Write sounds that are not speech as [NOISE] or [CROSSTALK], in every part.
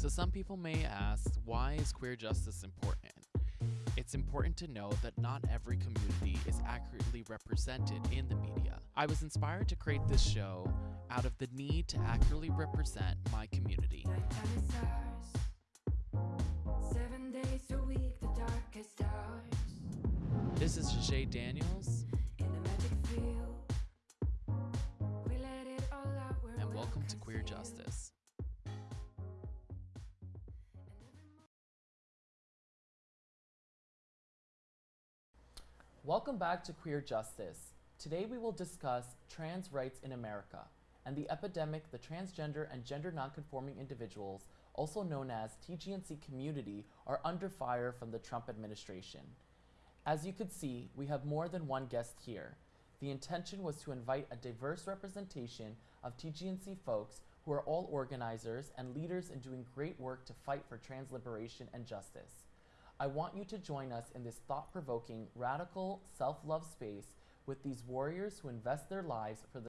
So, some people may ask, why is queer justice important? It's important to know that not every community is accurately represented in the media. I was inspired to create this show out of the need to accurately represent my community. Seven days a week, the darkest hours. This is Jay Daniels, In a magic field. We let it all out and welcome to Queer. Justice. Welcome back to Queer Justice. Today we will discuss trans rights in America and the epidemic the transgender and gender nonconforming individuals, also known as TGNC community, are under fire from the Trump administration. As you could see, we have more than one guest here. The intention was to invite a diverse representation of TGNC folks who are all organizers and leaders in doing great work to fight for trans liberation and justice. I want you to join us in this thought provoking, radical, self love space with these warriors who invest their lives for the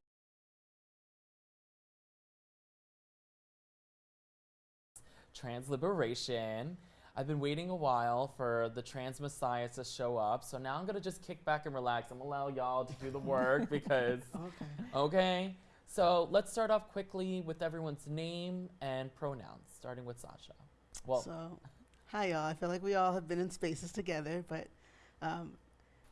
trans liberation. I've been waiting a while for the trans messiahs to show up, so now I'm gonna just kick back and relax. I'm gonna allow y'all to do the work [LAUGHS] because, Okay. okay? So let's start off quickly with everyone's name and pronouns, starting with Sasha. Well, so, hi y'all. I feel like we all have been in spaces together, but um,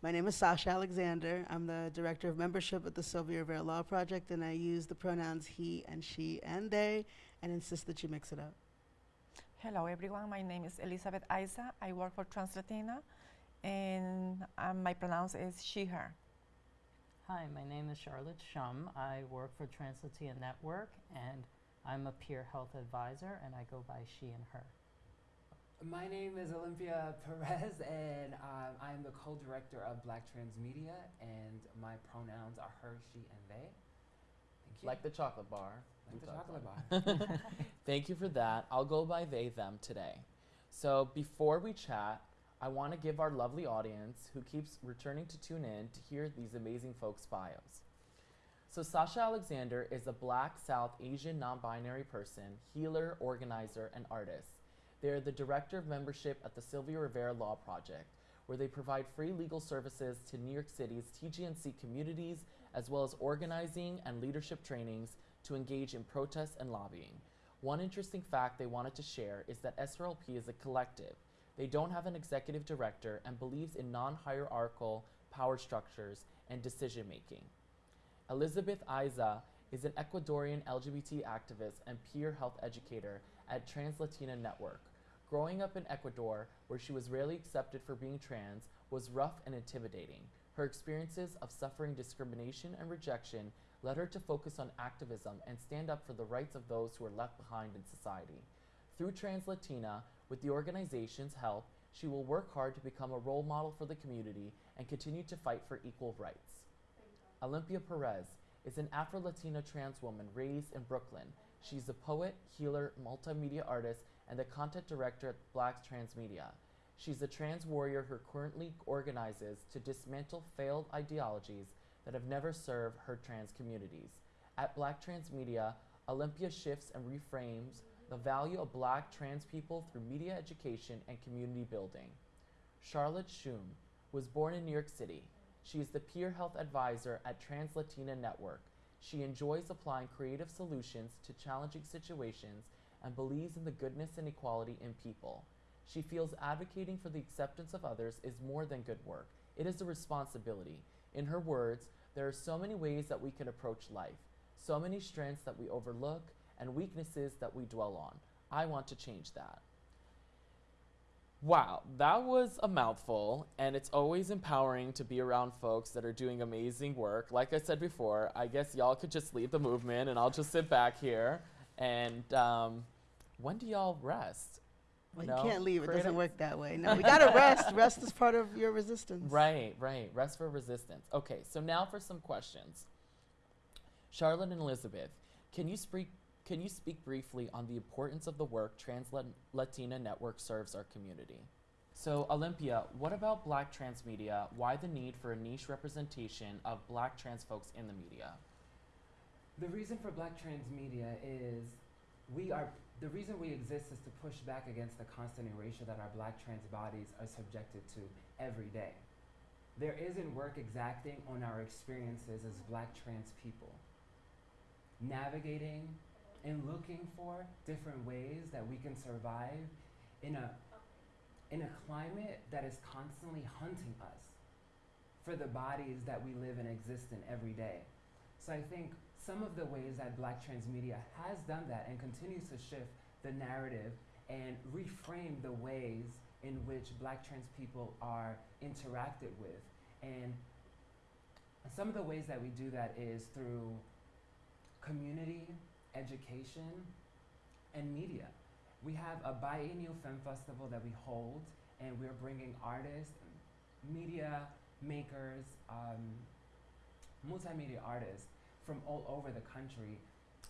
my name is Sasha Alexander. I'm the director of membership at the Sylvia Rivera Law Project, and I use the pronouns he and she and they, and insist that you mix it up. Hello everyone, my name is Elizabeth Isa. I work for Translatina and um, my pronouns is she, her. Hi, my name is Charlotte Shum. I work for Translatina Network and I'm a peer health advisor and I go by she and her. My name is Olympia Perez, and um, I'm the co-director of Black Trans Media, and my pronouns are her, she, and they. Thank you. like the chocolate bar. Like the chocolate bar. [LAUGHS] [LAUGHS] Thank you for that. I'll go by they, them today. So before we chat, I want to give our lovely audience who keeps returning to tune in to hear these amazing folks' bios. So Sasha Alexander is a black South Asian non-binary person, healer, organizer, and artist. They are the director of membership at the Sylvia Rivera Law Project, where they provide free legal services to New York City's TGNC communities, as well as organizing and leadership trainings to engage in protests and lobbying. One interesting fact they wanted to share is that SRLP is a collective. They don't have an executive director and believes in non-hierarchical power structures and decision making. Elizabeth Aiza is an Ecuadorian LGBT activist and peer health educator at Trans Latina Network. Growing up in Ecuador, where she was rarely accepted for being trans, was rough and intimidating. Her experiences of suffering discrimination and rejection led her to focus on activism and stand up for the rights of those who are left behind in society. Through Trans Latina, with the organization's help, she will work hard to become a role model for the community and continue to fight for equal rights. Olympia Perez is an Afro Latina trans woman raised in Brooklyn. She's a poet, healer, multimedia artist, and the content director at Black Trans Media. She's a trans warrior who currently organizes to dismantle failed ideologies that have never served her trans communities. At Black Trans Media, Olympia shifts and reframes the value of black trans people through media education and community building. Charlotte Shum was born in New York City. She is the peer health advisor at Trans Latina Network. She enjoys applying creative solutions to challenging situations and believes in the goodness and equality in people. She feels advocating for the acceptance of others is more than good work, it is a responsibility. In her words, there are so many ways that we can approach life, so many strengths that we overlook, and weaknesses that we dwell on. I want to change that. Wow, that was a mouthful, and it's always empowering to be around folks that are doing amazing work. Like I said before, I guess y'all could just lead the movement, and I'll just sit back here. And um, when do y'all rest? Well, No, you can't leave. It doesn't work that way. No, we [LAUGHS] gotta rest. Rest is part of your resistance. Right, right. Rest for resistance. Okay, so now for some questions. Charlotte and Elizabeth, can you speak can you speak briefly on the importance of the work Trans Latina Network serves our community? So, Olympia, what about Black trans media? Why the need for a niche representation of Black trans folks in the media? The reason for Black Trans Media is we are the reason we exist is to push back against the constant erasure that our black trans bodies are subjected to every day. There isn't work exacting on our experiences as black trans people. Navigating and looking for different ways that we can survive in a in a climate that is constantly hunting us for the bodies that we live and exist in every day. So I think some of the ways that Black Trans Media has done that and continues to shift the narrative and reframe the ways in which Black trans people are interacted with. And some of the ways that we do that is through community, education, and media. We have a biennial film festival that we hold, and we're bringing artists, media makers, um, multimedia artists from all over the country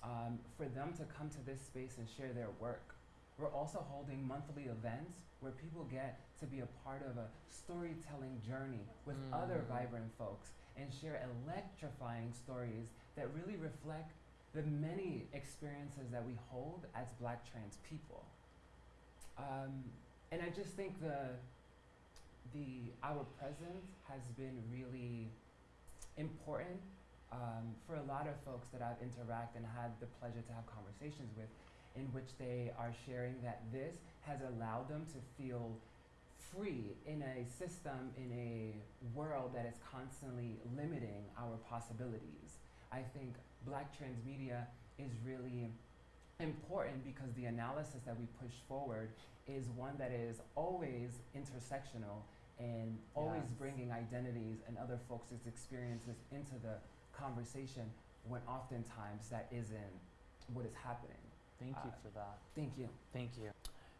um, for them to come to this space and share their work. We're also holding monthly events where people get to be a part of a storytelling journey with other Mm. vibrant folks and share electrifying stories that really reflect the many experiences that we hold as black trans people. Um, and I just think the the our presence has been really important um, for a lot of folks that I've interacted and had the pleasure to have conversations with, in which they are sharing that this has allowed them to feel free in a system, in a world that is constantly limiting our possibilities. I think Black trans media is really important because the analysis that we push forward is one that is always intersectional and always Yes. bringing identities and other folks' experiences into the conversation when oftentimes that isn't what is happening. Thank you Uh, for that. Thank you. Thank you.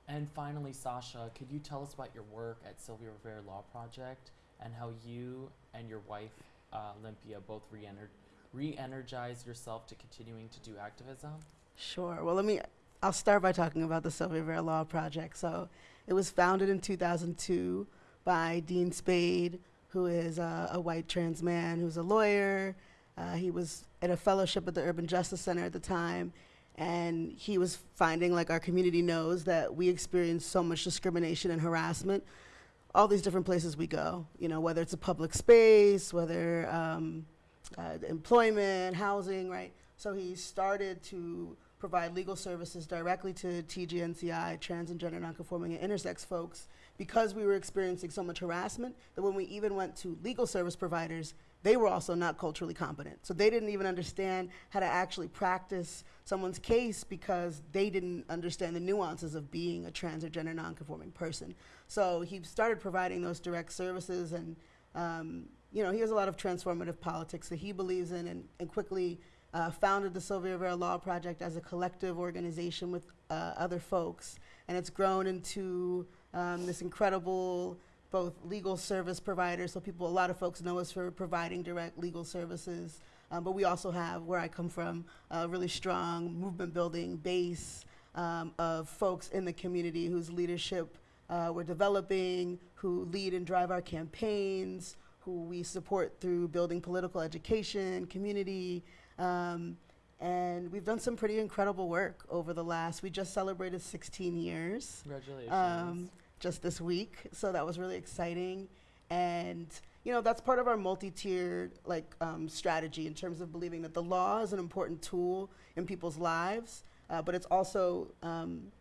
And finally, Sasha, could you tell us about your work at Sylvia Rivera Law Project and how you and your wife, uh, Olympia, both re-ener- re-energized yourself to continuing to do activism? Sure. Well, let me. I'll start by talking about the Sylvia Rivera Law Project. So, it was founded in 2002 by Dean Spade, who is uh, a white trans man who's a lawyer. Uh, he was at a fellowship at the Urban Justice Center at the time, and he was finding, like our community knows, that we experience so much discrimination and harassment. All these different places we go, you know, whether it's a public space, whether um, uh, employment, housing, right? So he started to provide legal services directly to TGNCI, trans and gender nonconforming and intersex folks, because we were experiencing so much harassment that when we even went to legal service providers, they were also not culturally competent. So they didn't even understand how to actually practice someone's case because they didn't understand the nuances of being a trans or gender nonconforming person. So he started providing those direct services and um, you know, he has a lot of transformative politics that he believes in and, and quickly uh, founded the Sylvia Rivera Law Project as a collective organization with uh, other folks. And it's grown into um, this incredible both legal service providers, so people, a lot of folks know us for providing direct legal services. Um, but we also have, where I come from, a really strong movement building base um, of folks in the community whose leadership uh, we're developing, who lead and drive our campaigns, who we support through building political education, community. Um, and we've done some pretty incredible work over the last, we just celebrated 16 years Congratulations. Just this week. So that was really exciting. And, you know, that's part of our multi-tiered like um, strategy in terms of believing that the law is an important tool in people's lives, uh, but it's also, um,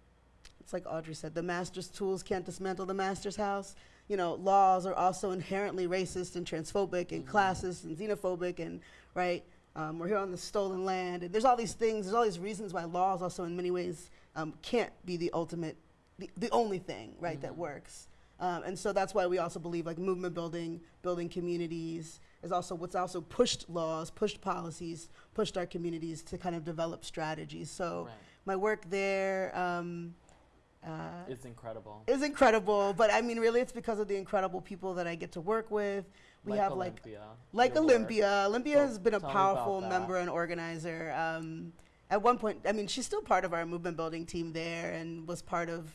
it's like Audre said, the master's tools can't dismantle the master's house. You know, laws are also inherently racist and transphobic and Mhm. classist and xenophobic and, right? Um, we're here on the stolen land. And there's all these things, there's all these reasons why laws also in many ways um, can't be the ultimate, the, the only thing, right, that Mhm. works. Um, and so that's why we also believe like movement building, building communities is also what's also pushed laws, pushed policies, pushed our communities to kind of develop strategies. So right. my work there um, uh, It's incredible. is incredible, but I mean, really, it's because of the incredible people that I get to work with. We like have like Olympia, like work. Olympia. Olympia So has been a powerful member and organizer. Um, at one point, I mean, she's still part of our movement building team there, and was part of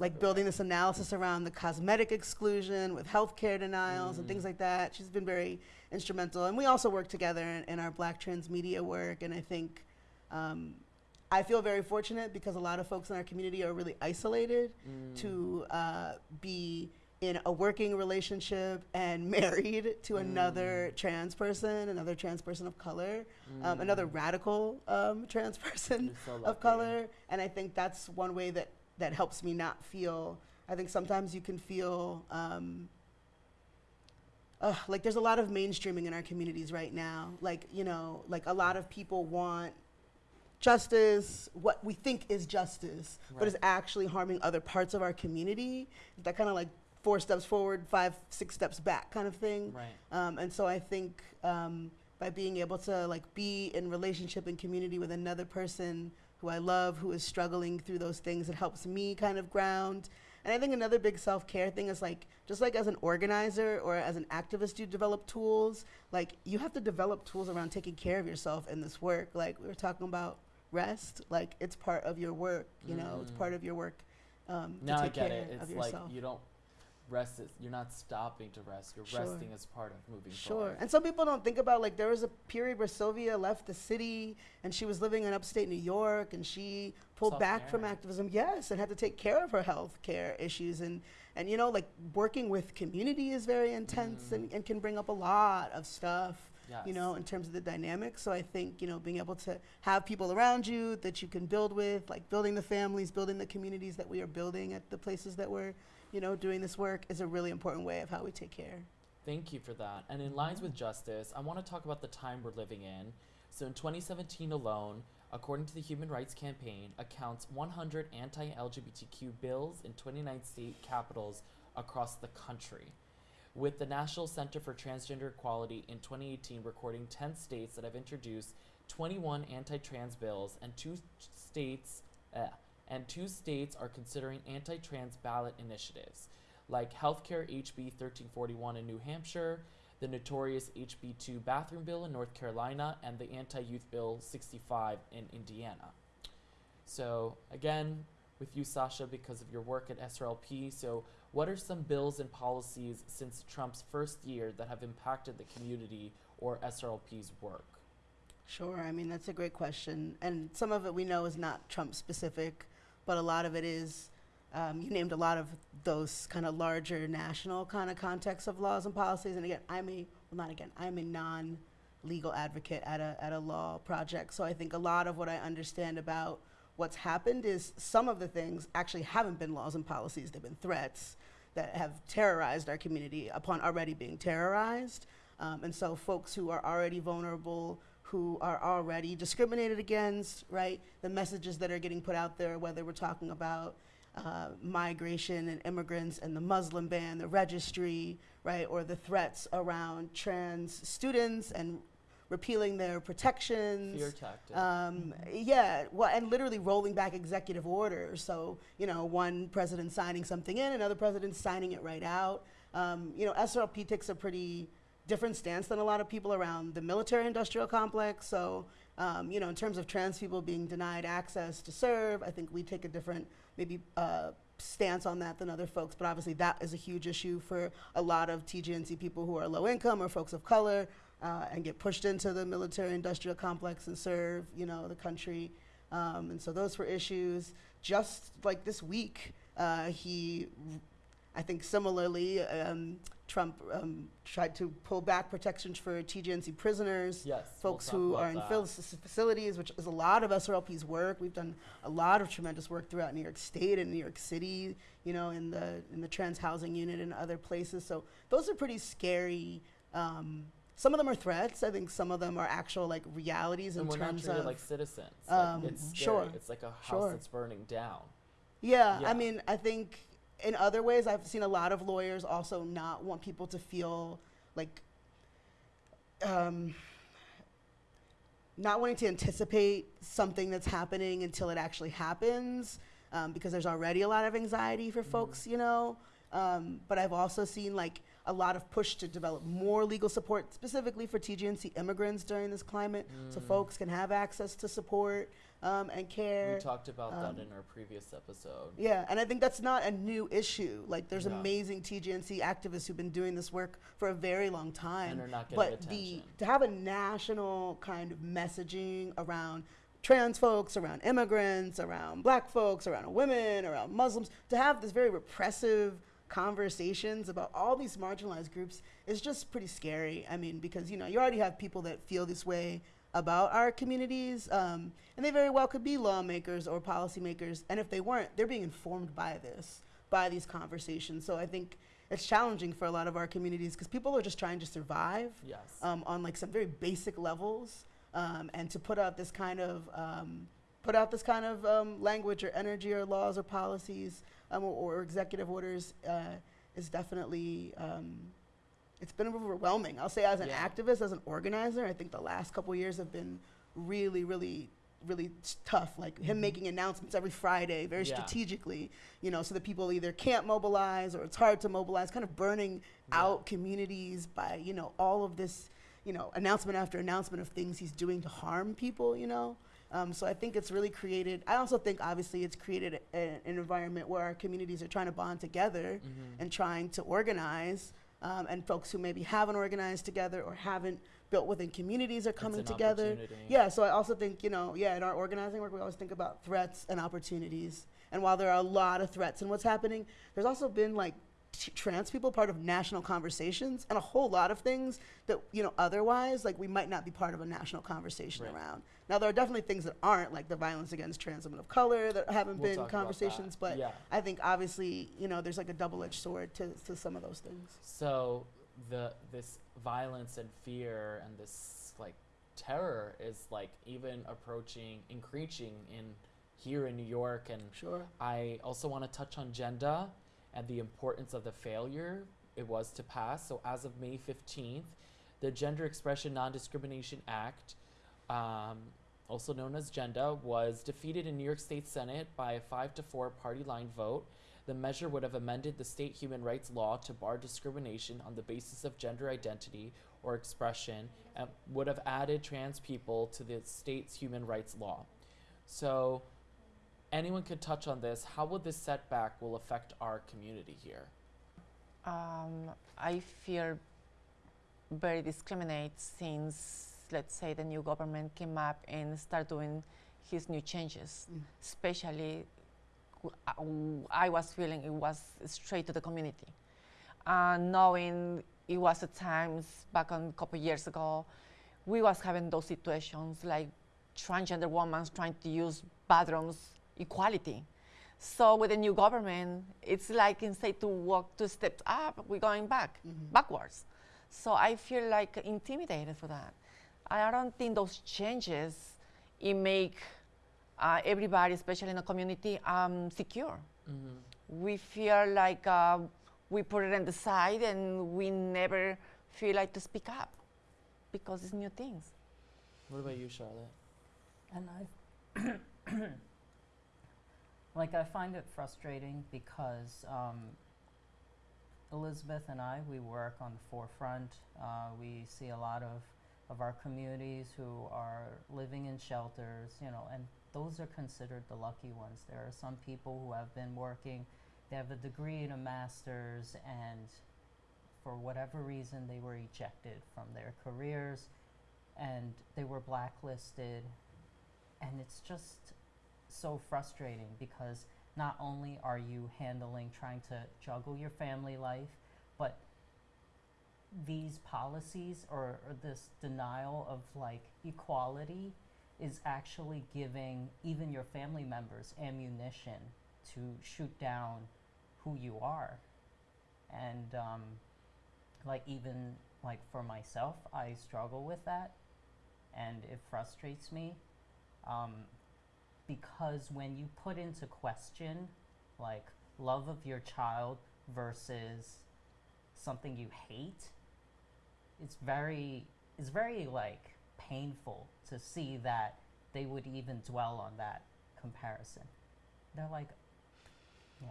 like building this analysis around the cosmetic exclusion with healthcare denials and Mm. things like that. She's been very instrumental, and we also work together in, in our Black trans media work. And I think, um, I feel very fortunate because a lot of folks in our community are really isolated Mm. to uh, be in a working relationship and [LAUGHS] married to another trans person, another trans person of color, um, another radical um, trans [LAUGHS] person so of color. And I think that's one way that, that helps me not feel. I think sometimes you can feel um, uh, like there's a lot of mainstreaming in our communities right now. Like, you know, like a lot of people want justice, what we think is justice, but is actually harming other parts of our community. That kind of like four steps forward, five, six steps back kind of thing. Right. Um, and so I think um, by being able to like be in relationship and community with another person who I love, who is struggling through those things, it helps me kind of ground. And I think another big self care thing is like, just like as an organizer or as an activist, you develop tools. Like, you have to develop tools around taking care of yourself in this work. Like, we were talking about rest. Like, it's part of your work, you know, it's Mm. part of your work. Um, to Now I take get care it. of It's yourself. like you don't rest. Is, you're not stopping to rest. You're Sure. resting as part of moving Sure. forward. Sure. And some people don't think about like there was a period where Sylvia left the city and she was living in upstate New York and she pulled back from activism. Yes, and had to take care of her health care issues and and you know like working with community is very intense Mm. and, and can bring up a lot of stuff. Yes. You know, in terms of the dynamics. So I think, you know, being able to have people around you that you can build with, like building the families, building the communities that we are building at the places that we're, you know, doing this work is a really important way of how we take care. Thank you for that. And in lines with justice, I want to talk about the time we're living in. So in 2017 alone, according to the Human Rights Campaign, accounts 100 anti-LGBTQ bills in 29 state capitals across the country. With the National Center for Transgender Equality in 2018 recording 10 states that have introduced 21 anti-trans bills and two states uh, and two states are considering anti-trans ballot initiatives like healthcare HB 1341 in New Hampshire, the notorious HB2 bathroom bill in North Carolina, and the anti youth bill 65 in Indiana. So, again, with you, Sasha, because of your work at SRLP. So, what are some bills and policies since Trump's first year that have impacted the community or SRLP's work? Sure. I mean, that's a great question. And some of it we know is not Trump specific, but a lot of it is. Um, you named a lot of those kind of larger national kind of context of laws and policies. And again, I'm a, well, not again, I'm a non legal advocate at a, at a law project. So I think a lot of what I understand about what's happened is some of the things actually haven't been laws and policies, they've been threats that have terrorized our community upon already being terrorized. Um, and so folks who are already vulnerable, who are already discriminated against, right? The messages that are getting put out there, whether we're talking about uh, migration and immigrants and the Muslim ban, the registry, right? Or the threats around trans students and repealing their protections. Fear tactic. Um, yeah, well, and literally rolling back executive orders. So, you know, one president signing something in, another president signing it right out. Um, you know, SRLP takes a pretty different stance than a lot of people around the military industrial complex. So, um, you know, in terms of trans people being denied access to serve, I think we take a different, maybe, uh, stance on that than other folks. But obviously, that is a huge issue for a lot of TGNC people who are low income or folks of color uh, and get pushed into the military industrial complex and serve, you know, the country. Um, and so those were issues. Just like this week, uh, he, I think similarly, um, Trump um, tried to pull back protections for TGNC prisoners yes. we'll folks who are in facilities, which is a lot of SRLP's work. We've done a lot of tremendous work throughout New York State and New York City, you know, in the in the trans housing unit and other places. So those are pretty scary. Um, some of them are threats. I think some of them are actual like realities in and we're not terms of. like citizens. um, like, it's scary. sure, It's like a house sure. that's burning down. Yeah, Yeah. I mean, I think in other ways, I've seen a lot of lawyers also not want people to feel like, um, not wanting to anticipate something that's happening until it actually happens, um, because there's already a lot of anxiety for folks, you know. Um, but I've also seen like a lot of push to develop more legal support specifically for TGNC immigrants during this climate, so Mm. folks can have access to support um, and care. We talked about um, that in our previous episode. Yeah, and I think that's not a new issue. Like, there's Yeah. amazing TGNC activists who've been doing this work for a very long time. And are not getting but attention. the to have a national kind of messaging around trans folks, around immigrants, around black folks, around women, around Muslims, to have this very repressive conversations about all these marginalized groups is just pretty scary. I mean, because you know, you already have people that feel this way about our communities, um, and they very well could be lawmakers or policymakers. And if they weren't, they're being informed by this, by these conversations. So I think it's challenging for a lot of our communities because people are just trying to survive Yes. um, on like some very basic levels, um, and to put out this kind of um, put out this kind of um, language or energy or laws or policies um, or, or executive orders uh, is definitely um, it's been overwhelming. I'll say as an Yeah. activist, as an organizer, I think the last couple years have been really, really, really tough. Like him Mhm. making announcements every Friday, very Yeah. strategically, you know, so that people either can't mobilize or it's hard to mobilize, kind of burning Yeah. out communities by, you know, all of this, you know, announcement after announcement of things he's doing to harm people, you know. Um, so I think it's really created. I also think obviously it's created a, an environment where our communities are trying to bond together Mhm. and trying to organize. Um, and folks who maybe haven't organized together or haven't built within communities are coming together. Yeah, so I also think, you know, yeah, in our organizing work, we always think about threats and opportunities. And while there are a lot of threats in what's happening, there's also been like trans people part of national conversations and a whole lot of things that, you know, otherwise, like we might not be part of a national conversation Right. around. Now, there are definitely things that aren't, like the violence against trans women of color that haven't We'll been talk about that. conversations, but yeah. I think obviously, you know, there's like a double edged sword to, to some of those things. So the this violence and fear and this like terror is like even approaching, increasing in here in New York and Sure. I also want to touch on GENDA and the importance of the failure it was to pass. So, as of May 15th, the Gender Expression Non Discrimination Act, um, also known as GENDA, was defeated in New York State Senate by a 5 to 4 party line vote. The measure would have amended the state human rights law to bar discrimination on the basis of gender identity or expression and would have added trans people to the state's human rights law. So, anyone could touch on this. How would this setback will affect our community here? Um, I feel very discriminated since, let's say, the new government came up and start doing his new changes. Mm. Especially, w- uh, w- I was feeling it was straight to the community. Uh, knowing it was at times back on a couple years ago, we was having those situations like transgender women trying to use bathrooms equality. So with the new government, it's like instead to walk two steps up, we're going back, Mhm. backwards. So I feel like intimidated for that. I don't think those changes it make uh, everybody, especially in the community, um, secure. Mm-hmm. We feel like uh, we put it on the side and we never feel like to speak up because it's new things. What about you, Charlotte? And I, [CLEARS THROAT] like, I find it frustrating because um, Elizabeth and I, we work on the forefront. Uh, we see a lot of, of our communities who are living in shelters, you know, and those are considered the lucky ones. There are some people who have been working, they have a degree and a master's, and for whatever reason, they were ejected from their careers and they were blacklisted and it's just so frustrating because not only are you handling trying to juggle your family life but these policies or, or this denial of like equality is actually giving even your family members ammunition to shoot down who you are. And um, like even like for myself i struggle with that and it frustrates me. Um, because when you put into question like love of your child versus something you hate it's very it's very like painful to see that they would even dwell on that comparison. They're like yeah.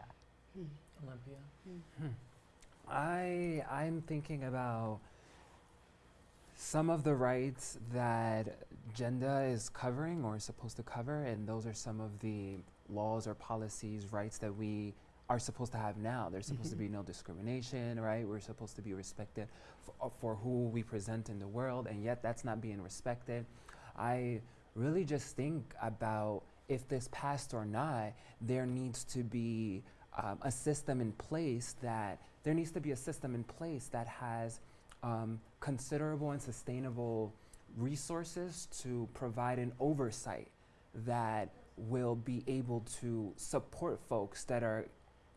Hmm. Olympia? Hmm. Hmm. I I'm thinking about some of the rights that GENDA is covering or is supposed to cover, and those are some of the laws or policies, rights that we are supposed to have now. There's supposed to be no discrimination, right? We're supposed to be respected for, for who we present in the world, and yet that's not being respected. I really just think about if this passed or not, there needs to be um, a system in place that there needs to be a system in place that has um, considerable and sustainable resources to provide an oversight that will be able to support folks that are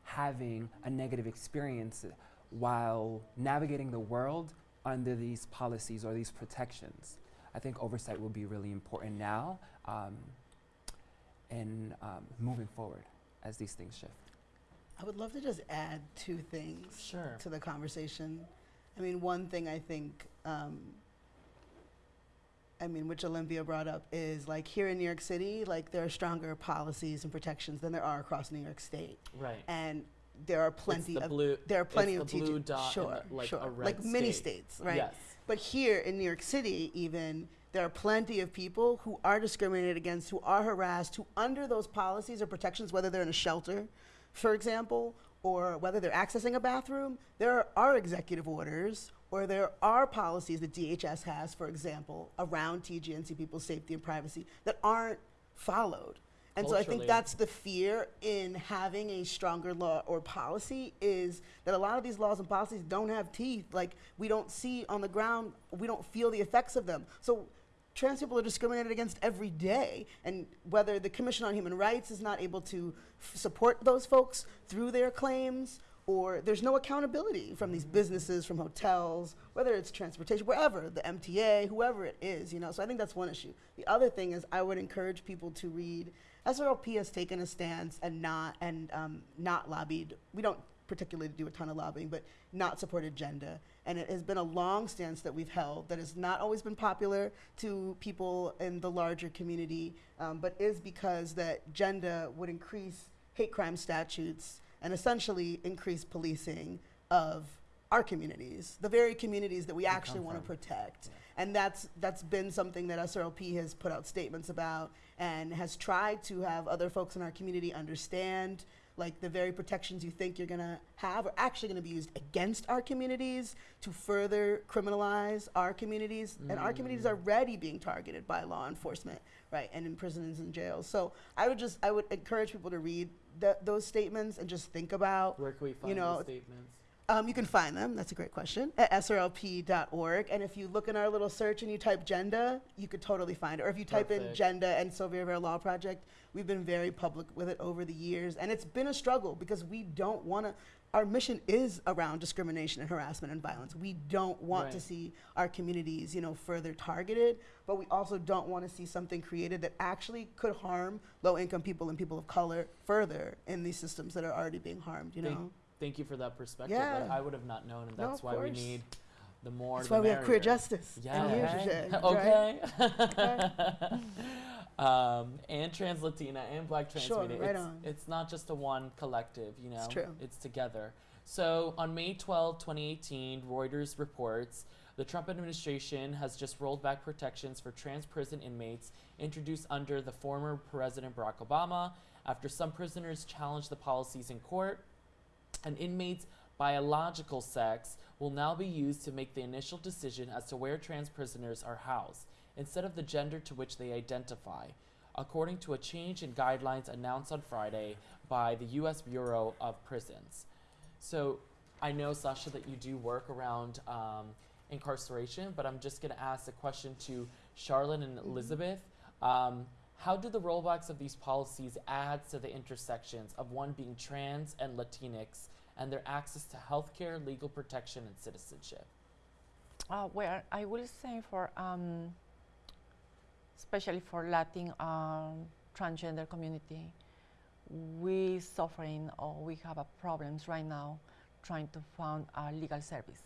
having a negative experience while navigating the world under these policies or these protections. I think oversight will be really important now um, and um, moving forward as these things shift. I would love to just add two things Sure. to the conversation. I mean, one thing I think, um, I mean, which Olympia brought up is like here in New York City, like there are stronger policies and protections than there are across New York State, Right. and there are plenty the of blue, there are plenty of teachers. dot sure, the- like sure, a red like state. states, right? Yes. But here in New York City, even there are plenty of people who are discriminated against, who are harassed, who under those policies or protections, whether they're in a shelter, for example, or whether they're accessing a bathroom, there are executive orders or there are policies that DHS has, for example, around TGNC people's safety and privacy that aren't followed. And so I think that's the fear in having a stronger law or policy is that a lot of these laws and policies don't have teeth. Like we don't see on the ground, we don't feel the effects of them. So trans people are discriminated against every day. And whether the Commission on Human Rights is not able to support those folks through their claims, or there's no accountability from these businesses, from hotels, whether it's transportation, wherever, the MTA, whoever it is, you know. So I think that's one issue. The other thing is I would encourage people to read. SRLP has taken a stance and not and um, not lobbied. We don't particularly to do a ton of lobbying, but not support agenda. And it has been a long stance that we've held that has not always been popular to people in the larger community, um, but is because that GENDA would increase hate crime statutes and essentially increase policing of our communities, the very communities that we actually want to protect. And that's that's been something that SRLP has put out statements about and has tried to have other folks in our community understand like the very protections you think you're going to have are actually going to be used against our communities to further criminalize our communities and our communities are already being targeted by law enforcement right and in prisons and jails so i would just i would encourage people to read th- those statements and just think about Where can we find know, those statements? Um, you can find them. That's a great question. At srlp.org. And if you look in our little search and you type GENDA, you could totally find it. Or if you type in Perfect. GENDA and Sylvia Rivera Law Project, we've been very public with it over the years. And it's been a struggle because we don't want to. Our mission is around discrimination and harassment and violence. We don't want to see our communities, you know, further targeted, but we also don't want to see something created that actually could harm low-income people and people of color further in these systems that are already being harmed. You know. Thank you for that perspective. Yeah. I would have not known, and No, that's why we need the more. That's the why we have queer merrier. justice and Yeah. leadership. right? okay. [LAUGHS] um, and trans Latina and Black trans Sure, media. right it's, on. it's not just a one collective, you know. It's true. It's together. So on May 12, 2018, Reuters reports the Trump administration has just rolled back protections for trans prison inmates introduced under the former President Barack Obama after some prisoners challenged the policies in court. An inmate's biological sex will now be used to make the initial decision as to where trans prisoners are housed, instead of the gender to which they identify, according to a change in guidelines announced on Friday by the U.S. Bureau of Prisons. So I know, Sasha, that you do work around um, incarceration, but I'm just going to ask a question to Charlotte and Elizabeth. Um, how do the rollbacks of these policies add to the intersections of one being trans and Latinx and their access to healthcare, legal protection, and citizenship? Uh, well, I will say for, um, especially for Latin um, transgender community, we suffering or we have a problems right now trying to find a legal service.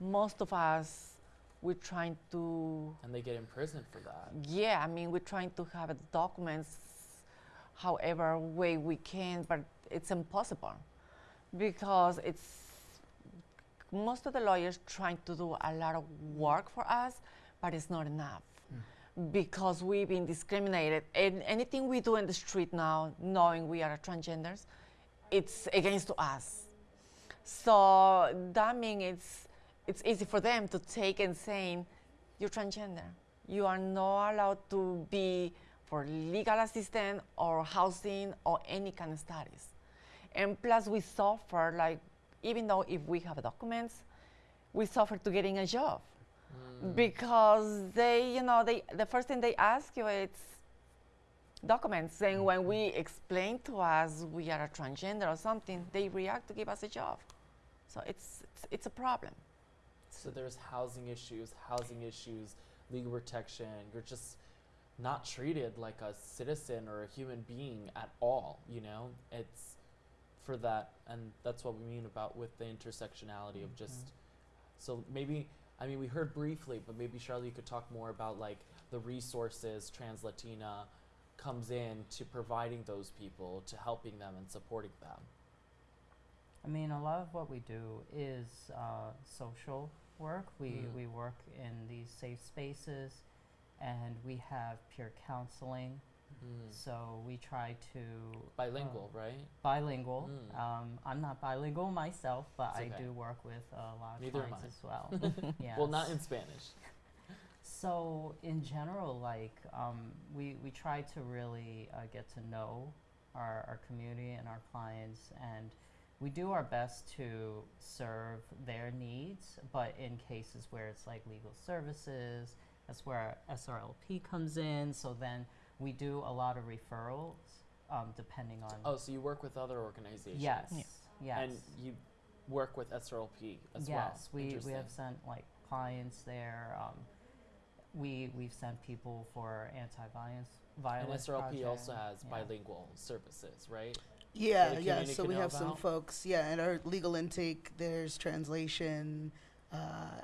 Most of us, we're trying to And they get imprisoned for that. yeah, I mean, we're trying to have documents however way we can, but it's impossible because it's most of the lawyers trying to do a lot of work for us, but it's not enough hmm. because we've been discriminated. And anything we do in the street now, knowing we are transgenders, it's against us. So that means it's it's easy for them to take and saying, "You're transgender. you are not allowed to be for legal assistance or housing or any kind of studies. And plus, we suffer like even though if we have documents, we suffer to getting a job mm. because they, you know, they the first thing they ask you is documents. And when we mm-hmm. explain to us we are a transgender or something, they react to give us a job. So it's it's, it's a problem. So there's housing issues, housing issues, legal protection. You're just not treated like a citizen or a human being at all, you know? It's for that and that's what we mean about with the intersectionality of just so maybe I mean we heard briefly, but maybe Charlie you could talk more about like the resources Trans Latina comes in to providing those people, to helping them and supporting them. I mean, a lot of what we do is uh, social work. We, Mm. we work in these safe spaces and we have peer counseling. Mm. So we try to. Bilingual, uh, right? bilingual. Mm. Um, I'm not bilingual myself, but It's I do work with a lot of Neither clients as well. [LAUGHS] yes. Well, not in Spanish. So in general, like um, we we try to really uh, get to know our, our community and our clients, and we do our best to serve their needs. But in cases where it's like legal services, that's where our SRLP comes in. So then we do a lot of referrals, um, depending on. Oh, so you work with other organizations? yes, Yeah. yes. And you work with SRLP as well. yes, we, we have sent like clients there. Um, we we've sent people for anti-violence violence And violence. SRLP also has yeah. bilingual services, right? Yeah, yeah. So we know have some about? folks. Yeah, in our legal intake, there's translation. Uh,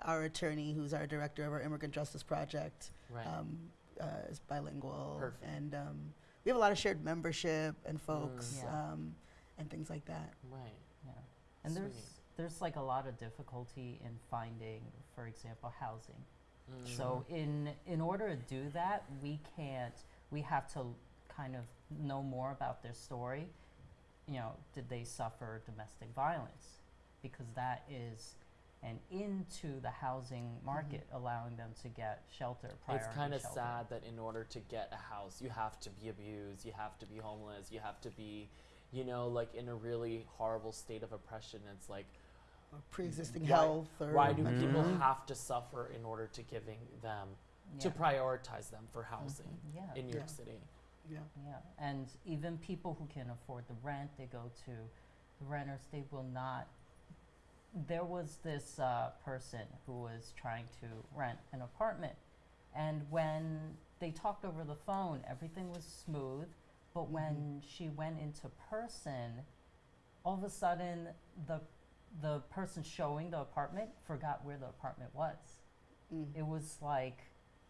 our attorney, who's our director of our immigrant justice project, Right. um, uh, is bilingual, Perfect. and um, we have a lot of shared membership and folks Mm. Yeah. um, and things like that. right. Yeah, and there's there's like a lot of difficulty in finding, for example, housing. Mm. So in in order to do that, we can't. We have to kind of know more about their story. You know, did they suffer domestic violence? Because that is an into the housing mm-hmm. market, allowing them to get shelter. it's kind of sad that in order to get a house, you have to be abused, you have to be homeless, you have to be, you know, like in a really horrible state of oppression. It's like, Or pre-existing Why- health, or why do mental people mm-hmm. have to suffer in order to giving them to prioritize them for housing mm-hmm. Yeah. in New York Yeah. City? Yeah. Yeah, and even people who can afford the rent, they go to the renters, they will not. There was this uh, person who was trying to rent an apartment, and when they talked over the phone, everything was smooth. But when she went into person, all of a sudden, the the person showing the apartment forgot where the apartment was Mm. it was like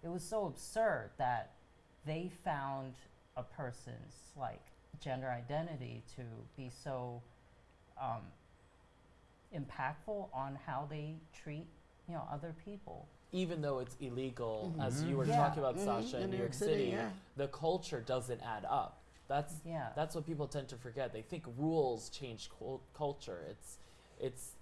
it was so absurd that they found a person's like gender identity to be so um, impactful on how they treat you know other people Even though it's illegal, Mhm. as you were Yeah. talking about, Mhm, Sasha, in, New York City, yeah. the culture doesn't add up. That's yeah that's what people tend to forget. They think rules change cul- culture. It's it's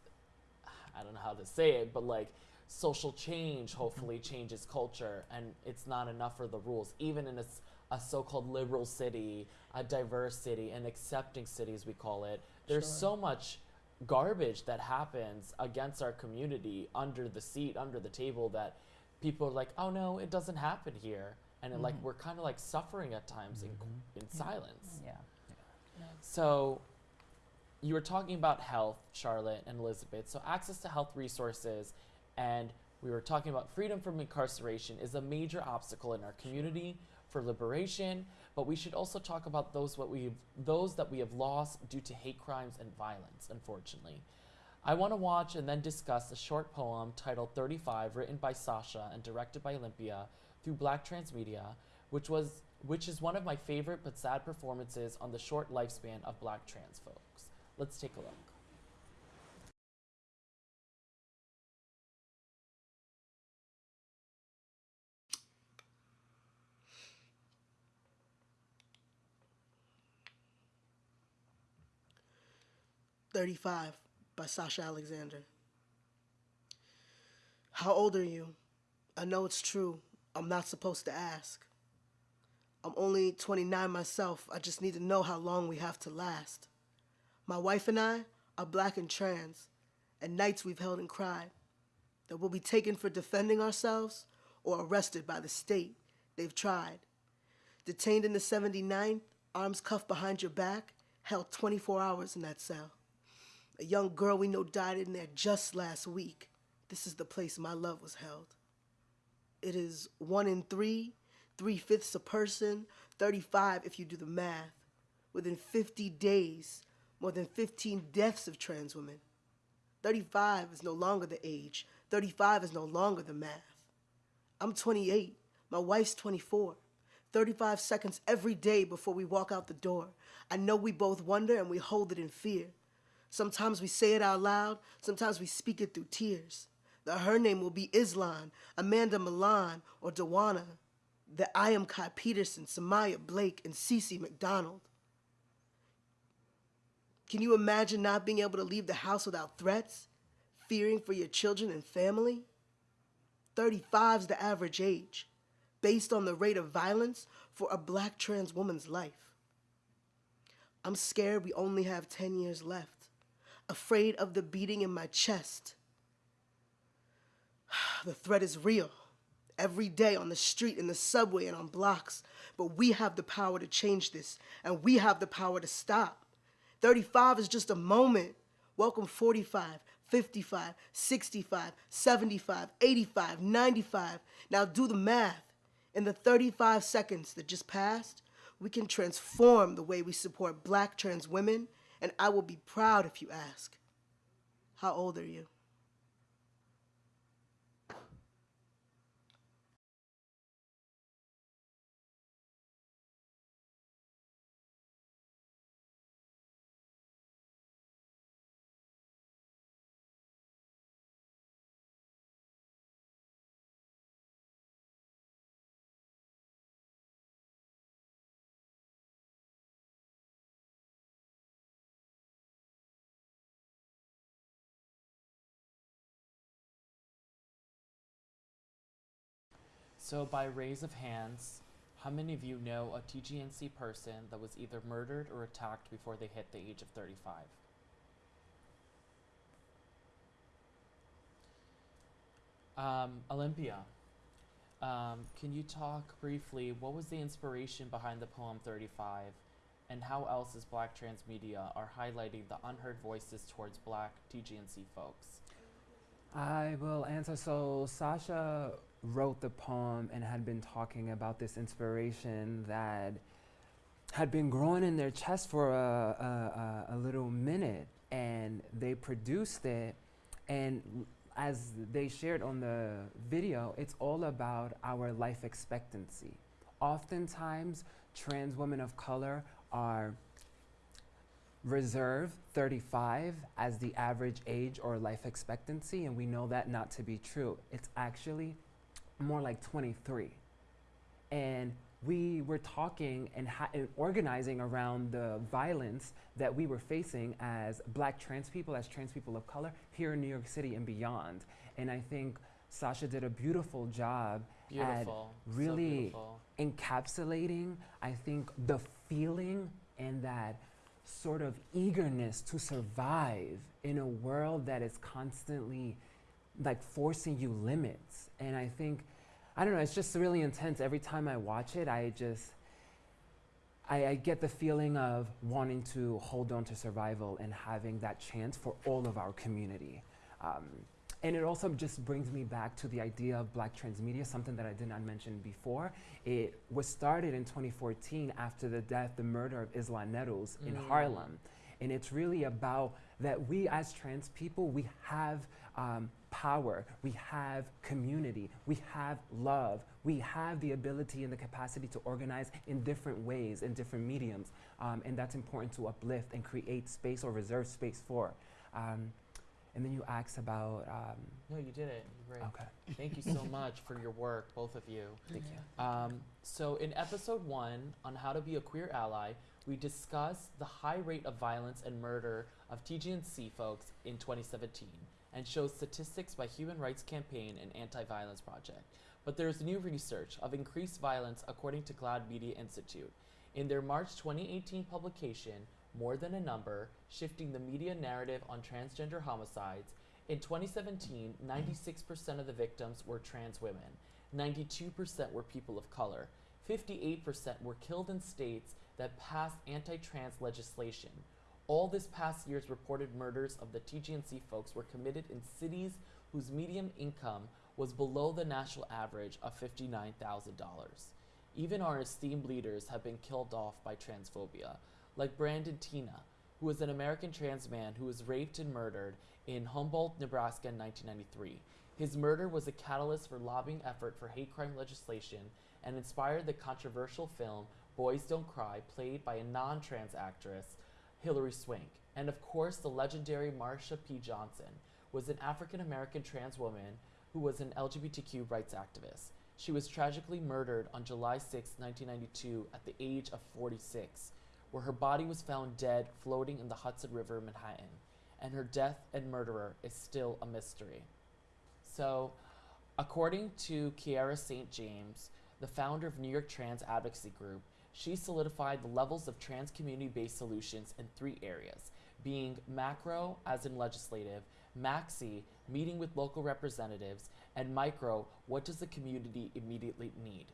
I don't know how to say it, but like social change hopefully changes culture, and it's not enough for the rules. Even in a, s- a so-called liberal city, a diverse city, an accepting city as we call it, there's Sure. so much garbage that happens against our community under the seat, under the table that people are like, oh no, it doesn't happen here, and it, like Mhm. we're kind of like suffering at times in, in silence. yeah So, you were talking about health, Charlotte and Elizabeth. So, access to health resources, and we were talking about freedom from incarceration is a major obstacle in our community for liberation. But we should also talk about those what we those that we have lost due to hate crimes and violence. Unfortunately, I want to watch and then discuss a short poem titled 35, written by Sasha and directed by Olympia through Black Trans Media, which was which is one of my favorite but sad performances on the short lifespan of black trans folks. Let's take a look. Thirty-five by Sasha Alexander. How old are you? I know it's true. I'm not supposed to ask. I'm only 29 myself. I just need to know how long we have to last. My wife and I are black and trans, and nights we've held and cried that we'll be taken for defending ourselves or arrested by the state. They've tried. Detained in the 79th, arms cuffed behind your back, held 24 hours in that cell. A young girl we know died in there just last week. This is the place my love was held. It is one in three, three fifths a person, 35 if you do the math. Within 50 days, more than 15 deaths of trans women. 35 is no longer the age, 35 is no longer the math. I'm 28, my wife's 24. 35 seconds every day before we walk out the door. I know we both wonder and we hold it in fear. Sometimes we say it out loud, sometimes we speak it through tears. That her name will be Islan, Amanda Milan, or Duanna. That I am Kai Peterson, Samaya Blake, and Cece McDonald. Can you imagine not being able to leave the house without threats? Fearing for your children and family? 35 is the average age, based on the rate of violence for a black trans woman's life. I'm scared we only have 10 years left, afraid of the beating in my chest. [SIGHS] The threat is real. Every day on the street, in the subway, and on blocks. But we have the power to change this, and we have the power to stop. 35 is just a moment. Welcome 45, 55, 65, 75, 85, 95. Now do the math. In the 35 seconds that just passed, we can transform the way we support black trans women, and I will be proud if you ask. How old are you? So, by raise of hands, how many of you know a TGNC person that was either murdered or attacked before they hit the age of 35? Um, Olympia, um, can you talk briefly? What was the inspiration behind the poem 35? And how else is Black Trans Media are highlighting the unheard voices towards Black TGNC folks? I will answer. So Sasha wrote the poem and had been talking about this inspiration that had been growing in their chest for a, a, a, a little minute, and they produced it. And as they shared on the video, it's all about our life expectancy. Oftentimes, trans women of color are reserve 35 as the average age or life expectancy, and we know that not to be true. It's actually more like 23. And we were talking and, ha- and organizing around the violence that we were facing as black trans people, as trans people of color here in New York City and beyond. And I think Sasha did a beautiful job Beautiful. so really beautiful. encapsulating, I think, the feeling and that sort of eagerness to survive in a world that is constantly like forcing you limits. And I think, I don't know, it's just really intense. Every time I watch it, I just, I, I get the feeling of wanting to hold on to survival and having that chance for all of our community. Um, and it also just brings me back to the idea of black trans media, something that I did not mention before. It was started in 2014 after the death, the murder of Islan Nettles in Mm. Harlem. And it's really about that we as trans people, we have um, power, we have community, we have love, we have the ability and the capacity to organize in different ways, in different mediums. Um, and that's important to uplift and create space or reserve space for. Um, and then you asked about, um, No, you did it. Great. okay, [LAUGHS] Thank you so much for your work, both of you. thank you. Um, so, in episode one on how to be a queer ally, we discussed the high rate of violence and murder of TGNC folks in 2017 and shows statistics by Human Rights Campaign and Anti Violence Project. But there's new research of increased violence according to GLAAD Media Institute. In their March 2018 publication, More Than a Number Shifting the Media Narrative on Transgender Homicides, in 2017, 96% of the victims were trans women, 92% were people of color, 58% were killed in states that passed anti trans legislation. All this past year's reported murders of the TGNC folks were committed in cities whose median income was below the national average of $59,000. Even our esteemed leaders have been killed off by transphobia, like Brandon Teena, who was an American trans man who was raped and murdered in Humboldt, Nebraska in 1993. His murder was a catalyst for lobbying effort for hate crime legislation and inspired the controversial film Boys Don't Cry, played by a non trans actress, Hilary Swank. And of course, the legendary Marsha P. Johnson was an African American trans woman who was an LGBTQ rights activist. She was tragically murdered on July 6, 1992, at the age of 46, where her body was found dead floating in the Hudson River Manhattan, and her death and murderer is still a mystery. So, according to Kiara St. James, the founder of New York Trans Advocacy Group, she solidified the levels of trans community based solutions in three areas being macro, as in legislative, maxi, meeting with local representatives, and micro, what does the community immediately need?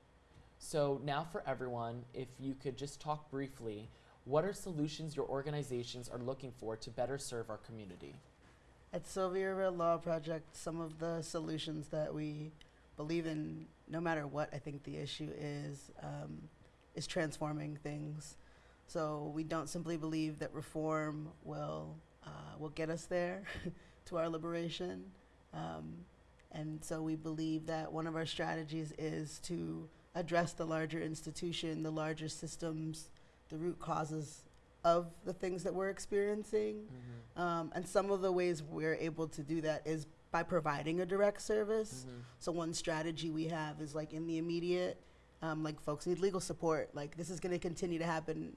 So, now for everyone, if you could just talk briefly, what are solutions your organizations are looking for to better serve our community? At Sylvia Rivera Law Project, some of the solutions that we believe in, no matter what I think the issue is, um, is transforming things. So we don't simply believe that reform will uh, will get us there [LAUGHS] to our liberation, um, and so we believe that one of our strategies is to address the larger institution, the larger systems, the root causes of the things that we're experiencing. Um, and some of the ways we're able to do that is by providing a direct service. Mhm. So one strategy we have is like in the immediate, um, like folks need legal support. Like this is going to continue to happen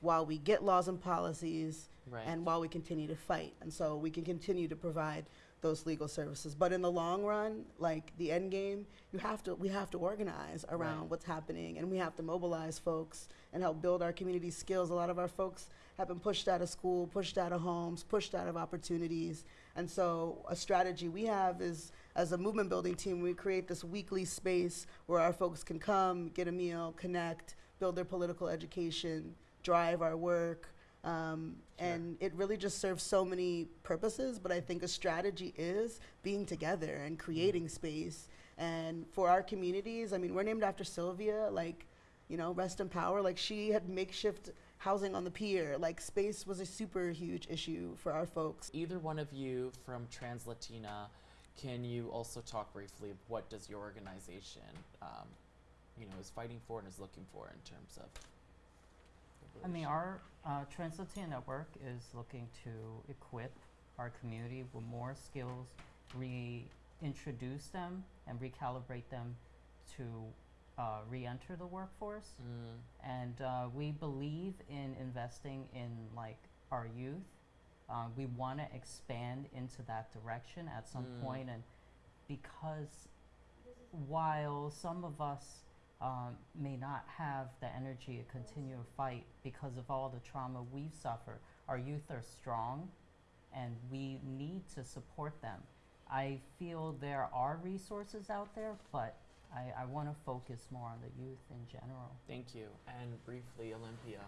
while we get laws and policies Right. and while we continue to fight. And so we can continue to provide those legal services. But in the long run, like the end game, you have to we have to organize around Right. what's happening and we have to mobilize folks and help build our community skills. A lot of our folks have been pushed out of school, pushed out of homes, pushed out of opportunities. And so a strategy we have is as a movement building team, we create this weekly space where our folks can come, get a meal, connect, build their political education, drive our work. Um, Sure. And it really just serves so many purposes. But I think a strategy is being together and creating space. And for our communities, I mean, we're named after Sylvia, like, you know, rest in power. Like, she had makeshift housing on the pier. Like, space was a super huge issue for our folks. Either one of you from Translatina, can you also talk briefly? What does your organization, um, you know, is fighting for and is looking for in terms of? I mean, our uh, Network is looking to equip our community with more skills, reintroduce them, and recalibrate them to uh, re-enter the workforce. Mm, And uh, we believe in investing in like our youth. Uh, we want to expand into that direction at some Mm. point, and because while some of us um, may not have the energy to continue to fight because of all the trauma we've suffered, our youth are strong, and we need to support them. I feel there are resources out there, but I, I want to focus more on the youth in general. Thank you. And briefly, Olympia,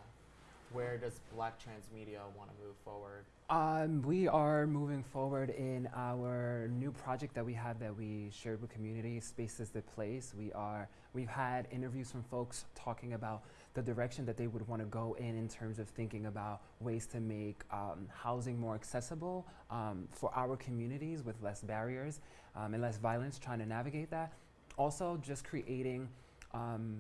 where does Black Trans Media want to move forward? Um, we are moving forward in our new project that we have that we shared with community, Spaces the Place. We are we've had interviews from folks talking about the direction that they would want to go in in terms of thinking about ways to make um, housing more accessible um, for our communities with less barriers um, and less violence, trying to navigate that. Also, just creating, um,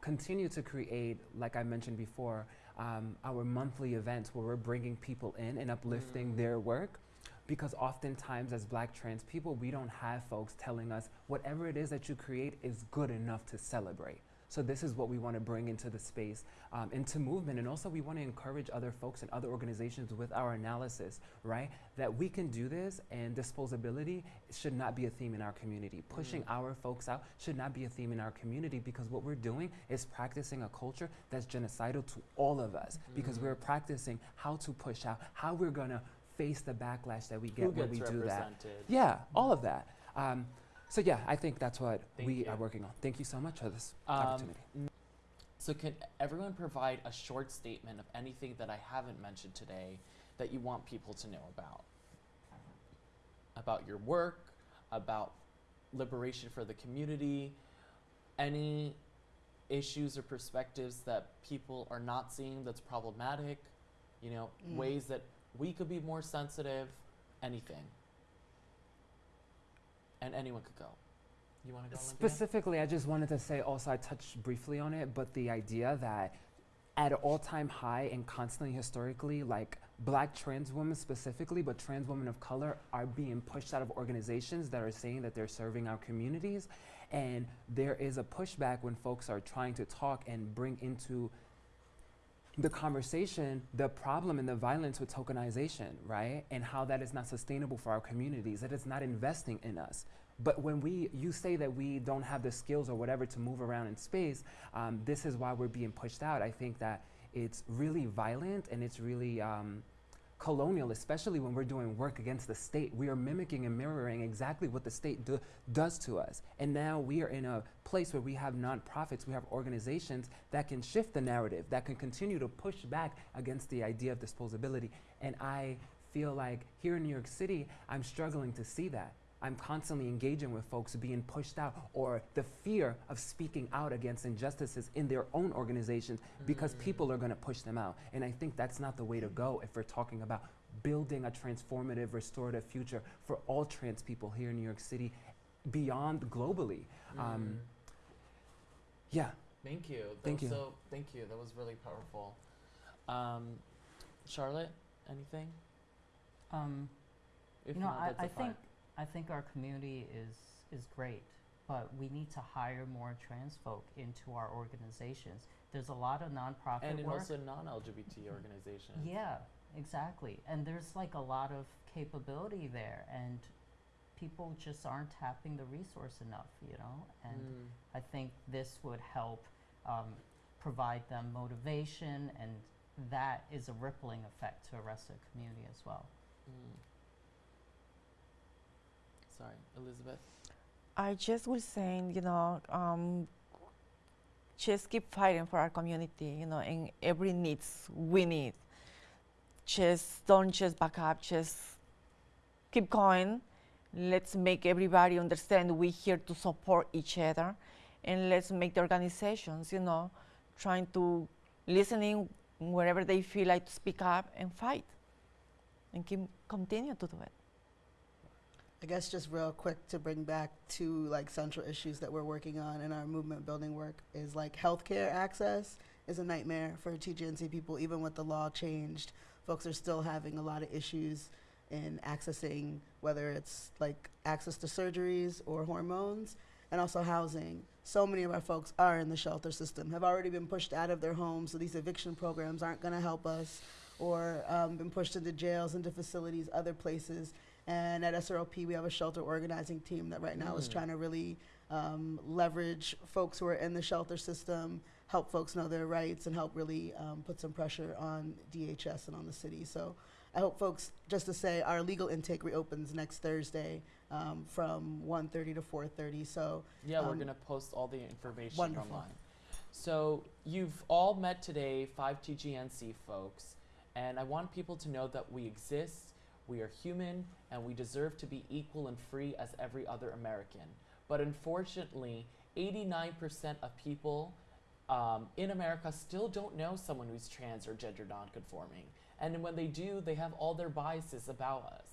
continue to create, like I mentioned before, um, our monthly events where we're bringing people in and uplifting Mm. their work. Because oftentimes, as black trans people, we don't have folks telling us whatever it is that you create is good enough to celebrate. So this is what we want to bring into the space, um, into movement, and also we want to encourage other folks and other organizations with our analysis, right? That we can do this, and disposability should not be a theme in our community. Pushing our folks out should not be a theme in our community because what we're doing is practicing a culture that's genocidal to all of us because Mhm. we're practicing how to push out, how we're gonna face the backlash that we get Who when we do that. Yeah, all of that. Um, so yeah, I think that's what Thank we you. are working on. Thank you so much for this Um, opportunity. So can everyone provide a short statement of anything that I haven't mentioned today that you want people to know about? About your work, about liberation for the community, any issues or perspectives that people are not seeing that's problematic, you know, Mm. ways that we could be more sensitive, anything. And anyone could go. You want to go? Specifically, I just wanted to say also, I touched briefly on it, but the idea that at an all time high and constantly historically, like black trans women specifically, but trans women of color are being pushed out of organizations that are saying that they're serving our communities. And there is a pushback when folks are trying to talk and bring into the conversation the problem and the violence with tokenization, right? And how that is not sustainable for our communities, that it's not investing in us. But when we, you say that we don't have the skills or whatever to move around in space, um, this is why we're being pushed out. I think that it's really violent and it's really um, colonial, especially when we're doing work against the state. We are mimicking and mirroring exactly what the state do, does to us. And now we are in a place where we have nonprofits, we have organizations that can shift the narrative, that can continue to push back against the idea of disposability. And I feel like here in New York City, I'm struggling to see that. I'm constantly engaging with folks being pushed out or the fear of speaking out against injustices in their own organizations because Mm. people are going to push them out. And I think that's not the way to go if we're talking about building a transformative, restorative future for all trans people here in New York City, beyond globally. Um, Mm. yeah. Thank you. That Thank you. So thank you. That was really powerful. Um, Charlotte, anything? Um, If you know, not, I, that's I a fine. think I think our community is is great, but we need to hire more trans folk into our organizations. There's a lot of nonprofit and work. also non-LGBT organizations. Yeah, exactly. And there's like a lot of capability there, and people just aren't tapping the resource enough, you know. And Mm. I think this would help um, provide them motivation, and that is a rippling effect to the rest of the community as well. Mm. Sorry, Elizabeth. I just was saying, you know, um, just keep fighting for our community, you know, and every needs we need. Just don't just back up, just keep going. Let's make everybody understand we're here to support each other, and let's make the organizations, you know, trying to listening wherever they feel like to speak up and fight, and keep continue to do it. I guess just real quick to bring back two like central issues that we're working on in our movement building work is like healthcare access is a nightmare for TGNC people. Even with the law changed, folks are still having a lot of issues in accessing whether it's like access to surgeries or hormones and also housing. So many of our folks are in the shelter system, have already been pushed out of their homes, so these eviction programs aren't going to help us, or um, been pushed into jails, into facilities, other places. And at SRLP, we have a shelter organizing team that right now is Mm. trying to really um, leverage folks who are in the shelter system, help folks know their rights, and help really um, put some pressure on DHS and on the city. So I hope folks, just to say, our legal intake reopens next Thursday um, from 1.30 to 4.30. So Yeah, we're Um, gonna post all the information wonderful. online. So you've all met today, five TGNC folks, and I want people to know that we exist, we are human, and we deserve to be equal and free as every other American. But unfortunately, 89% of people um, in America still don't know someone who's trans or gender nonconforming. And when they do, they have all their biases about us.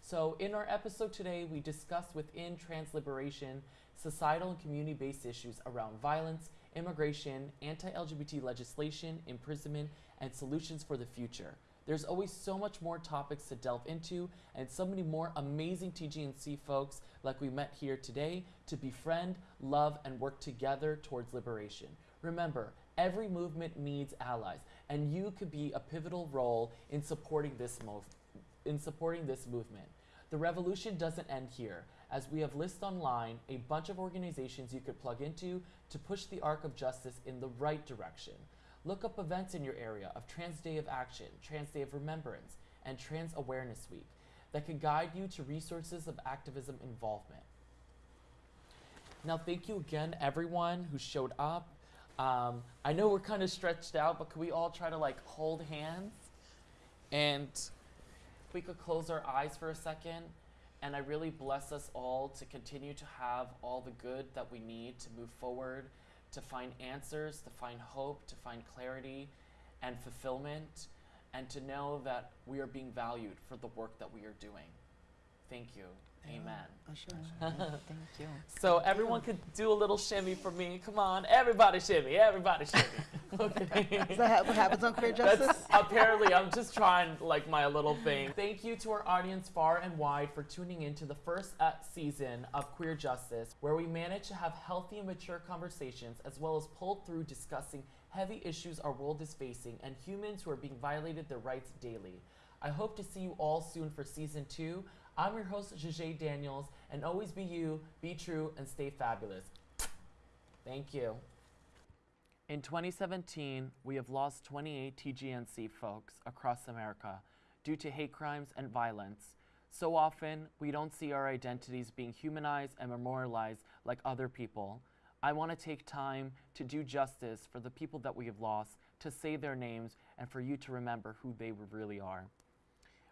So, in our episode today, we discuss within trans liberation societal and community based issues around violence, immigration, anti LGBT legislation, imprisonment, and solutions for the future. There's always so much more topics to delve into, and so many more amazing TGNC folks like we met here today to befriend, love, and work together towards liberation. Remember, every movement needs allies, and you could be a pivotal role in supporting this in supporting this movement. The revolution doesn't end here, as we have listed online a bunch of organizations you could plug into to push the arc of justice in the right direction. Look up events in your area of Trans Day of Action, Trans Day of Remembrance, and Trans Awareness Week that could guide you to resources of activism involvement. Now, thank you again, everyone who showed up. Um, I know we're kind of stretched out, but could we all try to like hold hands? And we could close our eyes for a second, and I really bless us all to continue to have all the good that we need to move forward, to find answers, to find hope, to find clarity and fulfillment, and to know that we are being valued for the work that we are doing. Thank you. Amen. Usher. [LAUGHS] Thank you. So everyone could do a little shimmy for me. Come on, everybody shimmy, everybody shimmy. [LAUGHS] okay. Is that ha- what happens on Queer [LAUGHS] Justice? That's apparently I'm just trying like my little thing. Thank you to our audience far and wide for tuning in to the first uh, season of Queer Justice, where we managed to have healthy and mature conversations as well as pull through discussing heavy issues our world is facing and humans who are being violated their rights daily. I hope to see you all soon for season two. I'm your host, Jajay Daniels, and always be you, be true, and stay fabulous. Thank you. In 2017, we have lost 28 TGNC folks across America due to hate crimes and violence. So often, we don't see our identities being humanized and memorialized like other people. I want to take time to do justice for the people that we have lost, to say their names, and for you to remember who they really are.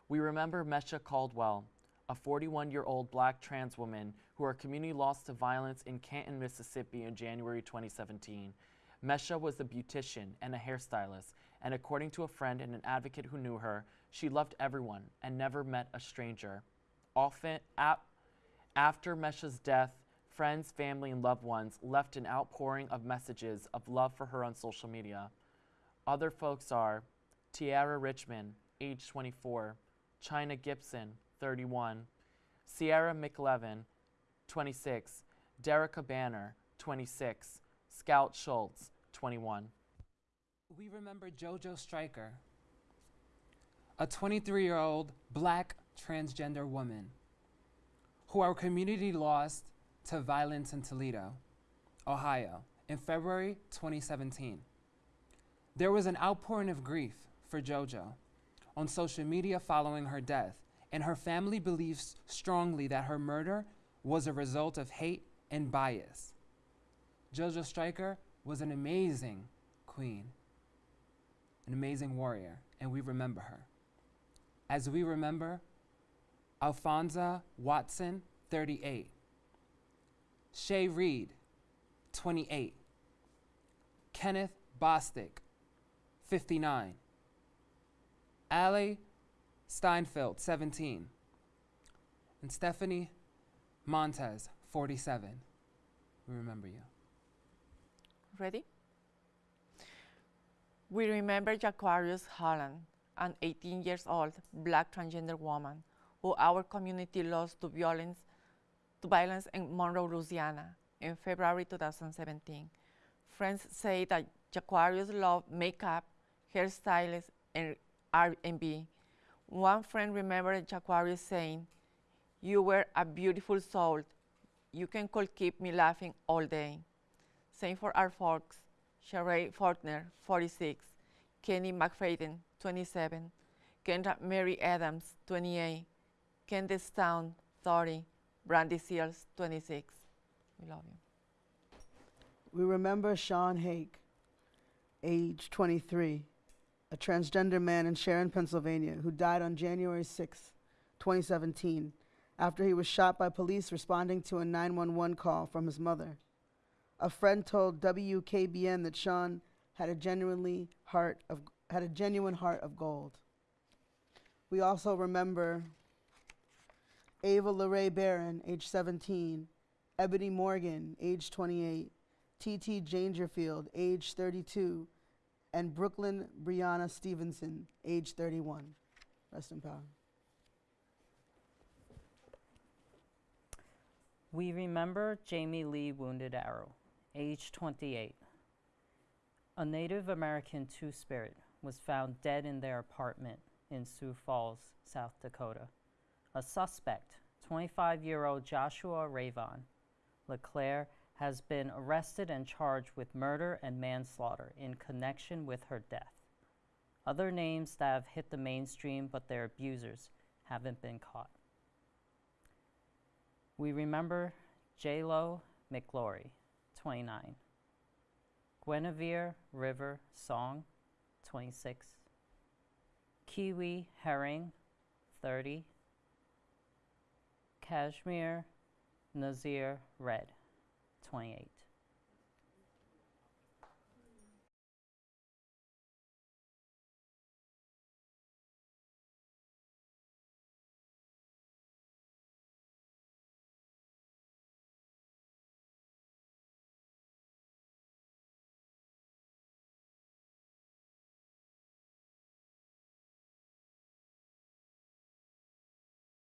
We remember Mesha Caldwell, a 41 year old black trans woman who our community lost to violence in Canton, Mississippi in January 2017. Mesha was a beautician and a hairstylist, and according to a friend and an advocate who knew her, she loved everyone and never met a stranger. Often, ap- after Mesha's death, friends, family, and loved ones left an outpouring of messages of love for her on social media. Other folks are Tiara Richmond, age 24, Chyna Gibson, 31, Ciara McElveen, 26, Derricka Banner, 26, Scout Schultz, 21. We remember JoJo Striker, a 23 year old black transgender woman who our community lost to violence in Toledo, Ohio, in February 2017. There was an outpouring of grief for JoJo on social media following her death, and her family believes strongly that her murder was a result of hate and bias. JoJo Striker was an amazing queen, an amazing warrior, and we remember her. As we remember Alphonza Watson, 38, Chay Reed, 28, Kenneth Bostick, 59, Allie Steinfeld, 17, and Stephanie Montez, 47. We remember you. Ready? We remember Jaquarrius Holland, an 18 years old black transgender woman who our community lost to violence, to violence in Monroe, Louisiana in February 2017. Friends say that Jaquarrius loved makeup, hairstylists, and R&B. One friend remembered Jaquarrius saying, "You were a beautiful soul. You can keep me laughing all day." Same for our folks. Sheree Faulkner, 46, Kenny McFadden, 27, Kendra Mary Adams, 28, Candace Town, 30, Brandy Seals, 26. We love you. We remember Sean Hake, age 23, a transgender man in Sharon, Pennsylvania, who died on January 6, 2017, after he was shot by police responding to a 911 call from his mother. A friend told WKBN that Sean had a genuinely heart of had a genuine heart of gold. We also remember Ava Le'Ray Barrin, age 17, Ebony Morgan, age 28, T.T. Dangerfield, age 32, and Brooklyn Brianna Stevenson, age 31. Rest in power. We remember Jamie Lee Wounded Arrow, age 28, A Native American Two Spirit was found dead in their apartment in Sioux Falls, South Dakota. A suspect, 25 year old Joshua Ravon LeClaire, has been arrested and charged with murder and manslaughter in connection with her death. Other names that have hit the mainstream, but their abusers haven't been caught. We remember J-Lo McGlory, 29. Gwynevere River Song, 26. Kiwi Herring, 30. Kashmire Nazier Redd, 28.